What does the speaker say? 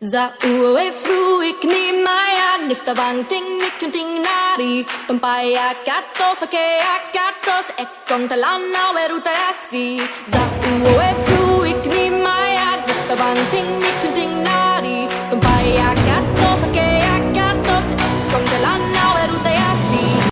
Za'u e fruik ni maya Nifta bang ting nikun ting nari Pampaya katos ake akatos Ekong talana weruta yasi Za'u e fruik ni maya Nifta bang ting nikun